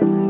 Bye.